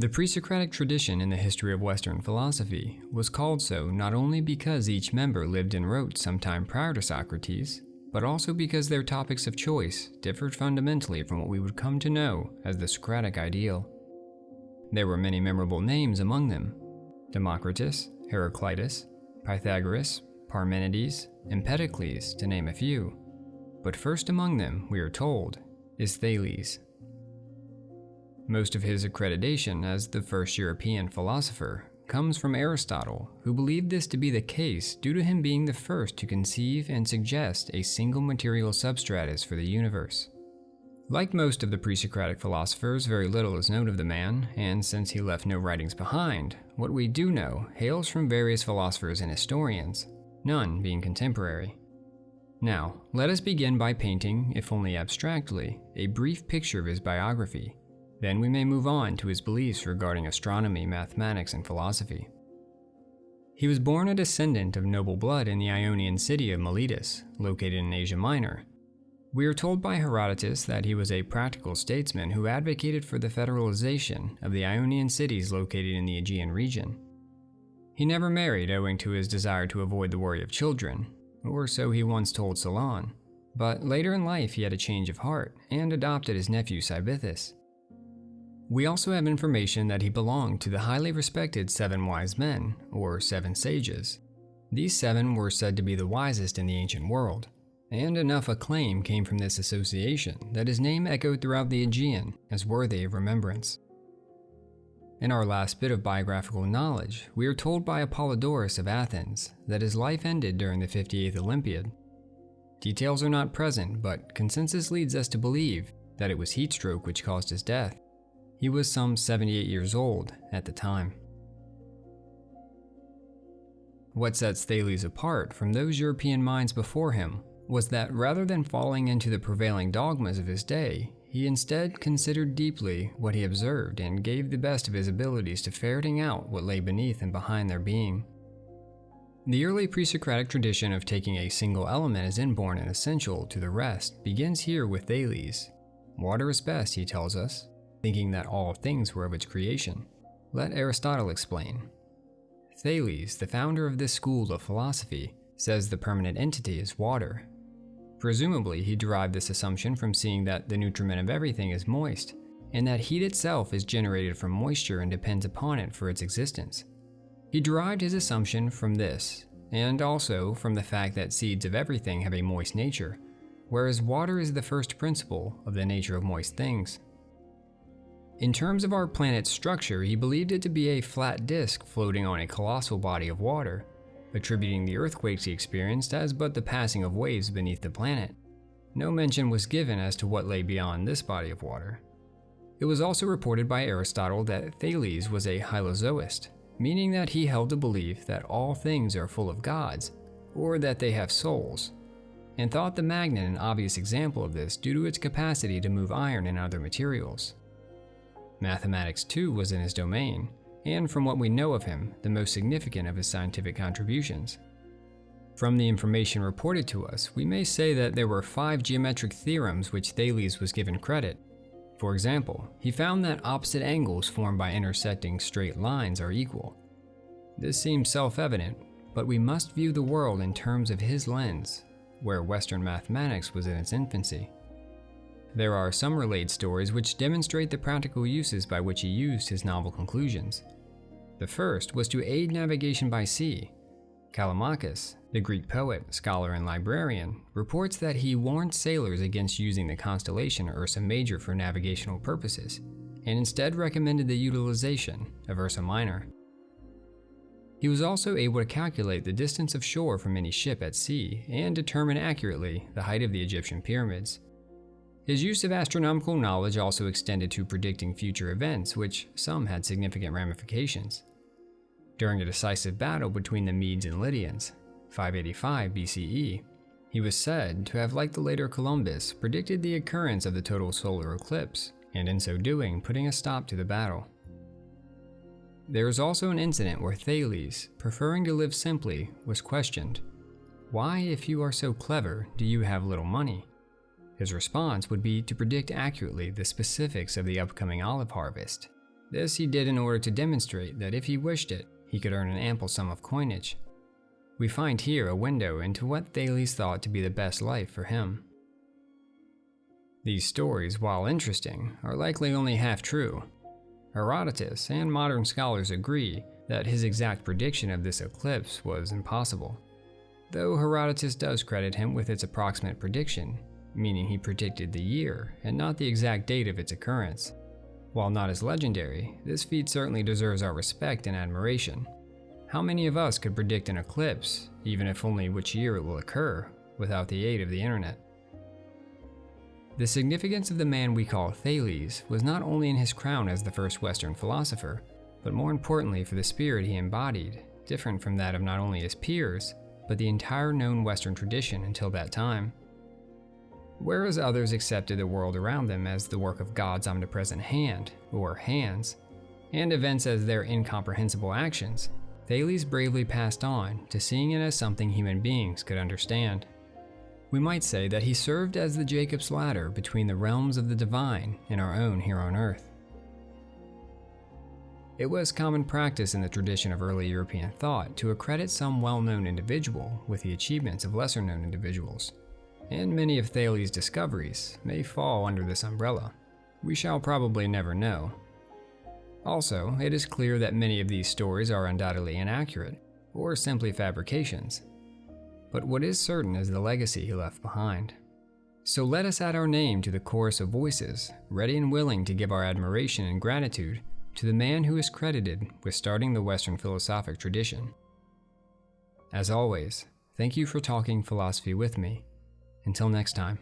The pre-Socratic tradition in the history of Western philosophy was called so not only because each member lived and wrote sometime prior to Socrates, but also because their topics of choice differed fundamentally from what we would come to know as the Socratic ideal. There were many memorable names among them Democritus, Heraclitus, Pythagoras, Parmenides, Empedocles, to name a few. But first among them, we are told, is Thales. Most of his accreditation as the first European philosopher comes from Aristotle, who believed this to be the case due to him being the first to conceive and suggest a single material substratus for the universe. Like most of the pre-Socratic philosophers, very little is known of the man, and since he left no writings behind, what we do know hails from various philosophers and historians, none being contemporary. Now, let us begin by painting, if only abstractly, a brief picture of his biography, then we may move on to his beliefs regarding astronomy, mathematics, and philosophy. He was born a descendant of noble blood in the Ionian city of Miletus, located in Asia Minor. We are told by Herodotus that he was a practical statesman who advocated for the federalization of the Ionian cities located in the Aegean region. He never married owing to his desire to avoid the worry of children, or so he once told Solon, but later in life he had a change of heart and adopted his nephew Cybisthus. We also have information that he belonged to the highly respected Seven Wise Men, or Seven Sages. These seven were said to be the wisest in the ancient world, and enough acclaim came from this association that his name echoed throughout the Aegean as worthy of remembrance. In our last bit of biographical knowledge, we are told by Apollodorus of Athens that his life ended during the 58th Olympiad. Details are not present, but consensus leads us to believe that it was heat stroke which caused his death. He was some 78 years old at the time. What sets Thales apart from those European minds before him was that rather than falling into the prevailing dogmas of his day, he instead considered deeply what he observed and gave the best of his abilities to ferreting out what lay beneath and behind their being. The early pre-Socratic tradition of taking a single element as inborn and essential to the rest begins here with Thales. Water is best, he tells us, thinking that all things were of its creation. Let Aristotle explain. Thales, the founder of this school of philosophy, says the permanent entity is water. Presumably, he derived this assumption from seeing that the nutriment of everything is moist, and that heat itself is generated from moisture and depends upon it for its existence. He derived his assumption from this, and also from the fact that seeds of everything have a moist nature, whereas water is the first principle of the nature of moist things. In terms of our planet's structure, he believed it to be a flat disk floating on a colossal body of water, attributing the earthquakes he experienced as but the passing of waves beneath the planet. No mention was given as to what lay beyond this body of water. It was also reported by Aristotle that Thales was a hylozoist, meaning that he held the belief that all things are full of gods, or that they have souls, and thought the magnet an obvious example of this due to its capacity to move iron and other materials. Mathematics too was in his domain, and from what we know of him, the most significant of his scientific contributions. From the information reported to us, we may say that there were five geometric theorems which Thales was given credit. For example, he found that opposite angles formed by intersecting straight lines are equal. This seems self-evident, but we must view the world in terms of his lens, where Western mathematics was in its infancy. There are some relayed stories which demonstrate the practical uses by which he used his novel conclusions. The first was to aid navigation by sea. Callimachus, the Greek poet, scholar, and librarian, reports that he warned sailors against using the constellation Ursa Major for navigational purposes, and instead recommended the utilization of Ursa Minor. He was also able to calculate the distance of shore from any ship at sea and determine accurately the height of the Egyptian pyramids. His use of astronomical knowledge also extended to predicting future events, which some had significant ramifications. During a decisive battle between the Medes and Lydians, 585 BCE, he was said to have, like the later Columbus, predicted the occurrence of the total solar eclipse, and in so doing, putting a stop to the battle. There is also an incident where Thales, preferring to live simply, was questioned, Why, if you are so clever, do you have little money? His response would be to predict accurately the specifics of the upcoming olive harvest, This he did in order to demonstrate that if he wished it, he could earn an ample sum of coinage. We find here a window into what Thales thought to be the best life for him. These stories, while interesting, are likely only half true. Herodotus and modern scholars agree that his exact prediction of this eclipse was impossible. Though Herodotus does credit him with its approximate prediction, meaning he predicted the year and not the exact date of its occurrence. While not as legendary, this feat certainly deserves our respect and admiration. How many of us could predict an eclipse, even if only which year it will occur, without the aid of the internet? The significance of the man we call Thales was not only in his crown as the first Western philosopher, but more importantly for the spirit he embodied, different from that of not only his peers, but the entire known Western tradition until that time. Whereas others accepted the world around them as the work of God's omnipresent hand, or hands, and events as their incomprehensible actions, Thales bravely passed on to seeing it as something human beings could understand. We might say that he served as the Jacob's ladder between the realms of the divine and our own here on earth. It was common practice in the tradition of early European thought to accredit some well-known individual with the achievements of lesser-known individuals, and many of Thales' discoveries may fall under this umbrella. We shall probably never know. Also, it is clear that many of these stories are undoubtedly inaccurate, or simply fabrications, but what is certain is the legacy he left behind. So let us add our name to the chorus of voices, ready and willing to give our admiration and gratitude to the man who is credited with starting the Western philosophic tradition. As always, thank you for talking philosophy with me. Until next time.